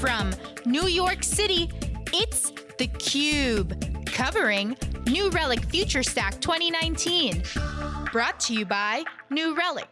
From New York City, it's theCUBE, covering New Relic FutureStack 2019. Brought to you by New Relic.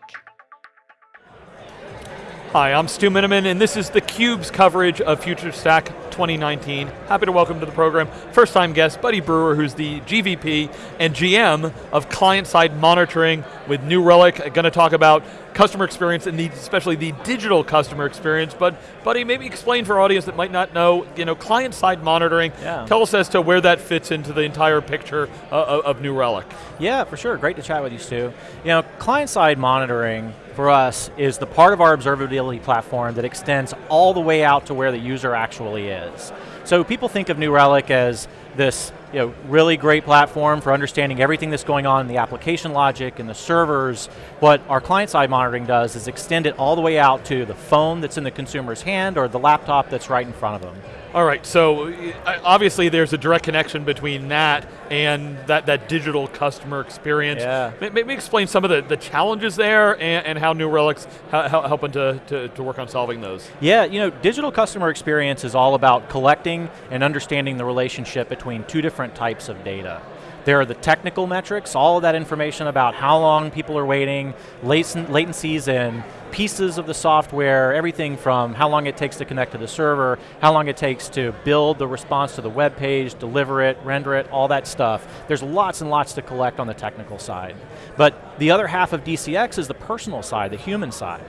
Hi, I'm Stu Miniman, and this is theCUBE's coverage of FutureStack 2019. Happy to welcome to the program, first time guest, Buddy Brewer, who's the GVP and GM of client-side monitoring with New Relic. Going to talk about customer experience and the, especially the digital customer experience, but Buddy, maybe explain for our audience that might not know, you know, client-side monitoring, yeah. tell us as to where that fits into the entire picture uh, of New Relic. Yeah, for sure, great to chat with you, Stu. You know, client-side monitoring for us is the part of our observability platform that extends all the way out to where the user actually is. So people think of New Relic as this you know, really great platform for understanding everything that's going on in the application logic and the servers. What our client-side monitoring does is extend it all the way out to the phone that's in the consumer's hand or the laptop that's right in front of them. All right, so uh, obviously there's a direct connection between that and that, that digital customer experience. Yeah. Maybe explain some of the, the challenges there and, and how New Relic's helping to, to, to work on solving those. Yeah, you know, digital customer experience is all about collecting and understanding the relationship between two different types of data. There are the technical metrics, all of that information about how long people are waiting, latencies and pieces of the software, everything from how long it takes to connect to the server, how long it takes to build the response to the web page, deliver it, render it, all that stuff. There's lots and lots to collect on the technical side. But the other half of DCX is the personal side, the human side.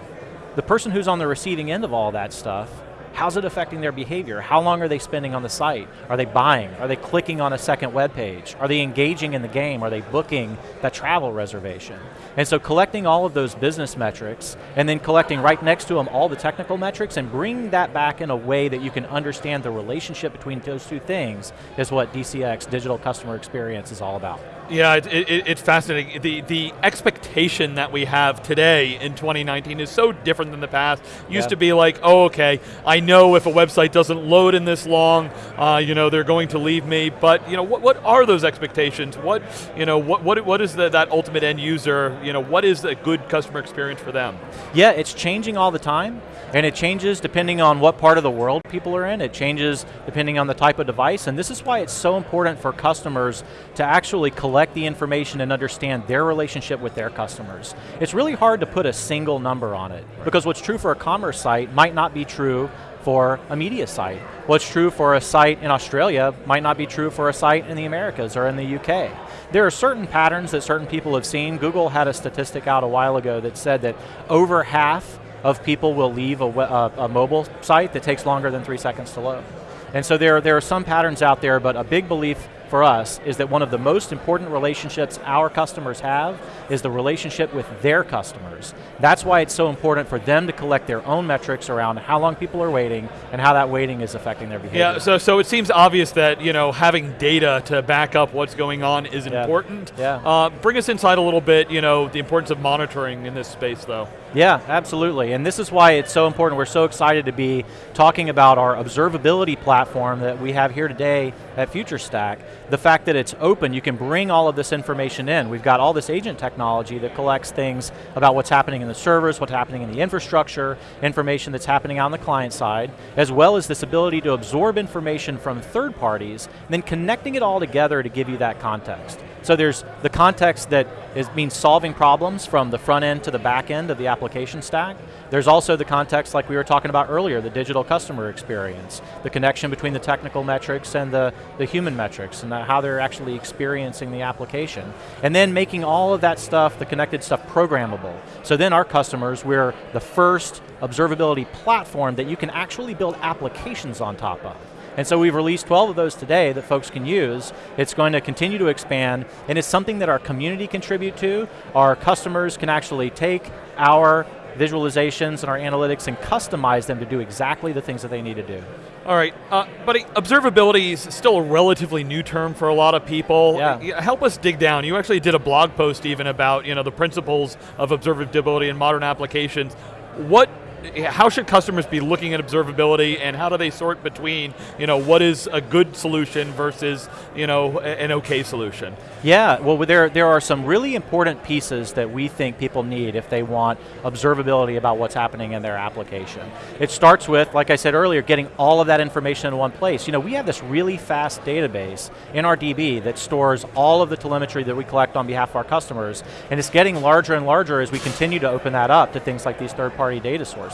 The person who's on the receiving end of all that stuff How's it affecting their behavior? How long are they spending on the site? Are they buying? Are they clicking on a second web page? Are they engaging in the game? Are they booking that travel reservation? And so collecting all of those business metrics and then collecting right next to them all the technical metrics and bringing that back in a way that you can understand the relationship between those two things is what DCX, Digital Customer Experience, is all about. Yeah, it, it, it's fascinating. The, the expectation that we have today in 2019 is so different than the past. Used to be like, oh, okay, I know if a website doesn't load in this long, uh, you know, they're going to leave me. But you know, what, what are those expectations? What you know, what what, what is the, that ultimate end user? You know, what is a good customer experience for them? Yeah, it's changing all the time, and it changes depending on what part of the world people are in. It changes depending on the type of device, and this is why it's so important for customers to actually collect the information and understand their relationship with their customers. It's really hard to put a single number on it, because what's true for a commerce site might not be true for a media site. What's true for a site in Australia might not be true for a site in the Americas or in the UK. There are certain patterns that certain people have seen. Google had a statistic out a while ago that said that over half of people will leave a, a, a mobile site that takes longer than three seconds to load. And so there, there are some patterns out there, but a big belief for us is that one of the most important relationships our customers have is the relationship with their customers. That's why it's so important for them to collect their own metrics around how long people are waiting and how that waiting is affecting their behavior. Yeah, so, so it seems obvious that you know having data to back up what's going on is yeah. important. Yeah. Uh, bring us inside a little bit, you know, the importance of monitoring in this space though. Yeah, absolutely, and this is why it's so important. We're so excited to be talking about our observability platform that we have here today at FutureStack. The fact that it's open, you can bring all of this information in. We've got all this agent technology that collects things about what's happening in the servers, what's happening in the infrastructure, information that's happening on the client side, as well as this ability to absorb information from third parties, and then connecting it all together to give you that context. So there's the context that is, means solving problems from the front end to the back end of the application stack. There's also the context like we were talking about earlier, the digital customer experience, the connection between the technical metrics and the, the human metrics and the, how they're actually experiencing the application. And then making all of that stuff, the connected stuff, programmable. So then our customers, we're the first observability platform that you can actually build applications on top of. And so we've released 12 of those today that folks can use. It's going to continue to expand, and it's something that our community contribute to. Our customers can actually take our visualizations and our analytics and customize them to do exactly the things that they need to do. All right, uh, buddy, observability is still a relatively new term for a lot of people. Yeah. Help us dig down. You actually did a blog post even about you know, the principles of observability in modern applications. What how should customers be looking at observability and how do they sort between you know, what is a good solution versus you know, an okay solution? Yeah, well there, there are some really important pieces that we think people need if they want observability about what's happening in their application. It starts with, like I said earlier, getting all of that information in one place. You know, we have this really fast database NRDB that stores all of the telemetry that we collect on behalf of our customers, and it's getting larger and larger as we continue to open that up to things like these third-party data sources.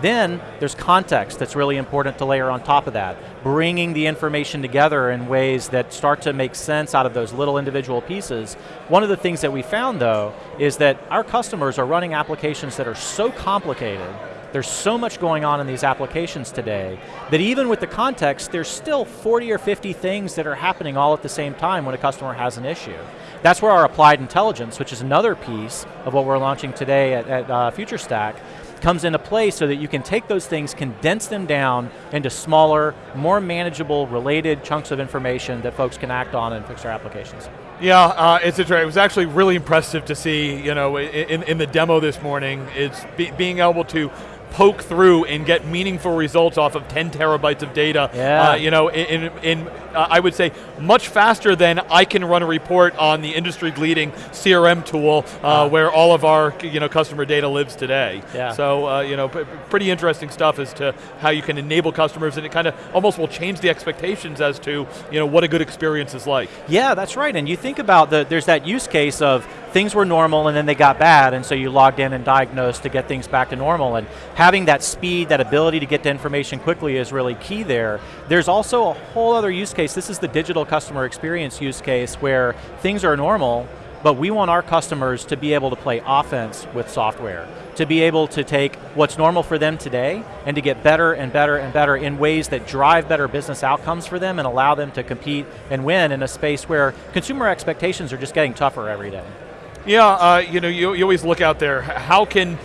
Then, there's context that's really important to layer on top of that, bringing the information together in ways that start to make sense out of those little individual pieces. One of the things that we found though, is that our customers are running applications that are so complicated there's so much going on in these applications today that even with the context, there's still 40 or 50 things that are happening all at the same time when a customer has an issue. That's where our applied intelligence, which is another piece of what we're launching today at, at uh, FutureStack, comes into play so that you can take those things, condense them down into smaller, more manageable, related chunks of information that folks can act on and fix their applications. Yeah, uh, it's it was actually really impressive to see, you know, in, in the demo this morning, it's be, being able to poke through and get meaningful results off of 10 terabytes of data. Yeah. Uh, you know, in, in uh, I would say much faster than I can run a report on the industry-leading CRM tool uh, where all of our you know customer data lives today. Yeah. So uh, you know, pretty interesting stuff as to how you can enable customers, and it kind of almost will change the expectations as to you know what a good experience is like. Yeah, that's right. And you think about the there's that use case of things were normal and then they got bad, and so you logged in and diagnosed to get things back to normal. And having that speed, that ability to get to information quickly is really key there. There's also a whole other use case, this is the digital customer experience use case where things are normal, but we want our customers to be able to play offense with software, to be able to take what's normal for them today and to get better and better and better in ways that drive better business outcomes for them and allow them to compete and win in a space where consumer expectations are just getting tougher every day. Yeah, uh, you know, you, you always look out there. How can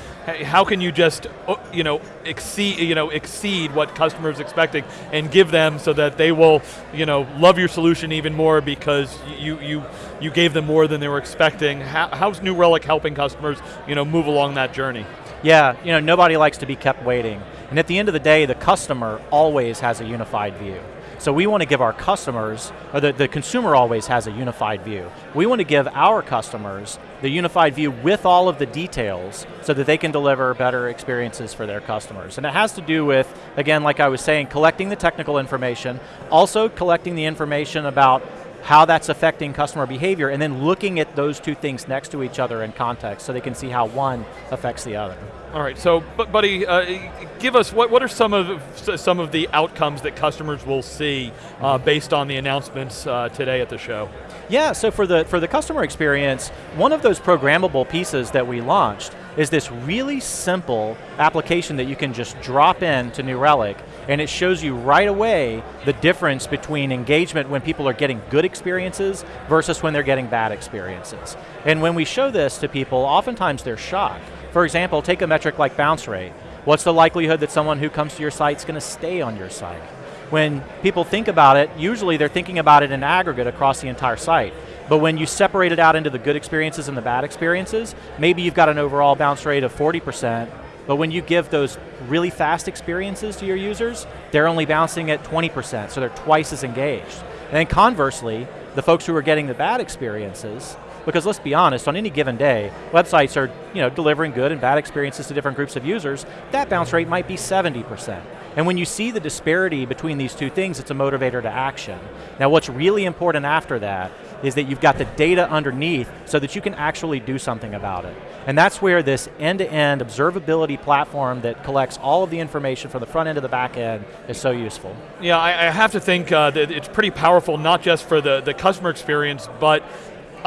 how can you just uh, you know exceed you know exceed what customers expecting and give them so that they will you know love your solution even more because you you you gave them more than they were expecting. How, how's New Relic helping customers you know move along that journey? Yeah, you know nobody likes to be kept waiting, and at the end of the day, the customer always has a unified view. So we want to give our customers, or the, the consumer always has a unified view. We want to give our customers the unified view with all of the details so that they can deliver better experiences for their customers. And it has to do with, again, like I was saying, collecting the technical information, also collecting the information about how that's affecting customer behavior, and then looking at those two things next to each other in context so they can see how one affects the other. All right, so, buddy, uh, give us, what, what are some of, some of the outcomes that customers will see uh, based on the announcements uh, today at the show? Yeah, so for the, for the customer experience, one of those programmable pieces that we launched is this really simple application that you can just drop in to New Relic and it shows you right away the difference between engagement when people are getting good experiences versus when they're getting bad experiences. And when we show this to people, oftentimes they're shocked. For example, take a metric like bounce rate. What's the likelihood that someone who comes to your site is going to stay on your site? When people think about it, usually they're thinking about it in aggregate across the entire site. But when you separate it out into the good experiences and the bad experiences, maybe you've got an overall bounce rate of 40%, but when you give those really fast experiences to your users, they're only bouncing at 20%, so they're twice as engaged. And then conversely, the folks who are getting the bad experiences, because let's be honest, on any given day, websites are you know, delivering good and bad experiences to different groups of users, that bounce rate might be 70%. And when you see the disparity between these two things, it's a motivator to action. Now what's really important after that is that you've got the data underneath so that you can actually do something about it. And that's where this end-to-end -end observability platform that collects all of the information from the front end to the back end is so useful. Yeah, I, I have to think uh, that it's pretty powerful, not just for the, the customer experience, but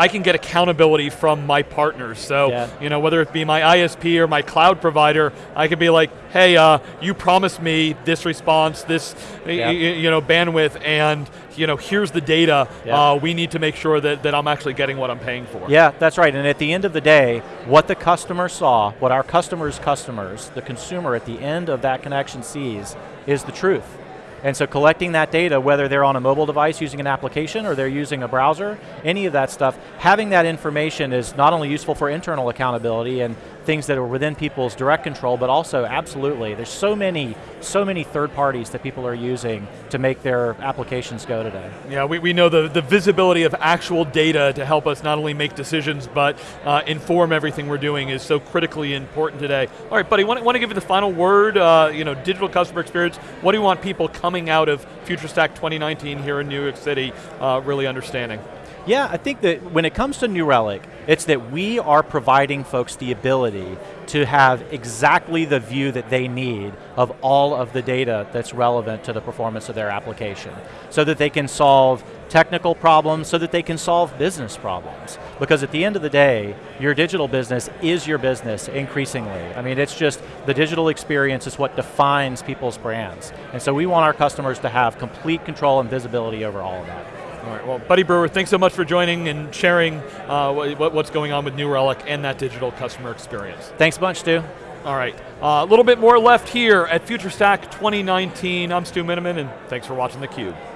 I can get accountability from my partners. So, yeah. you know, whether it be my ISP or my cloud provider, I can be like, hey, uh, you promised me this response, this, yeah. you know, bandwidth, and you know, here's the data. Yeah. Uh, we need to make sure that, that I'm actually getting what I'm paying for. Yeah, that's right. And at the end of the day, what the customer saw, what our customers' customers, the consumer at the end of that connection sees, is the truth. And so collecting that data, whether they're on a mobile device using an application or they're using a browser, any of that stuff, having that information is not only useful for internal accountability and things that are within people's direct control, but also absolutely, there's so many, so many third parties that people are using to make their applications go today. Yeah, we, we know the, the visibility of actual data to help us not only make decisions, but uh, inform everything we're doing is so critically important today. All right, buddy, want, want to give you the final word, uh, you know, digital customer experience, what do you want people coming out of FutureStack 2019 here in New York City uh, really understanding? Yeah, I think that when it comes to New Relic, it's that we are providing folks the ability to have exactly the view that they need of all of the data that's relevant to the performance of their application. So that they can solve technical problems, so that they can solve business problems. Because at the end of the day, your digital business is your business increasingly. I mean, it's just, the digital experience is what defines people's brands. And so we want our customers to have complete control and visibility over all of that. All right, well, Buddy Brewer, thanks so much for joining and sharing uh, what, what's going on with New Relic and that digital customer experience. Thanks a bunch, Stu. All right, uh, a little bit more left here at FutureStack 2019. I'm Stu Miniman, and thanks for watching theCUBE.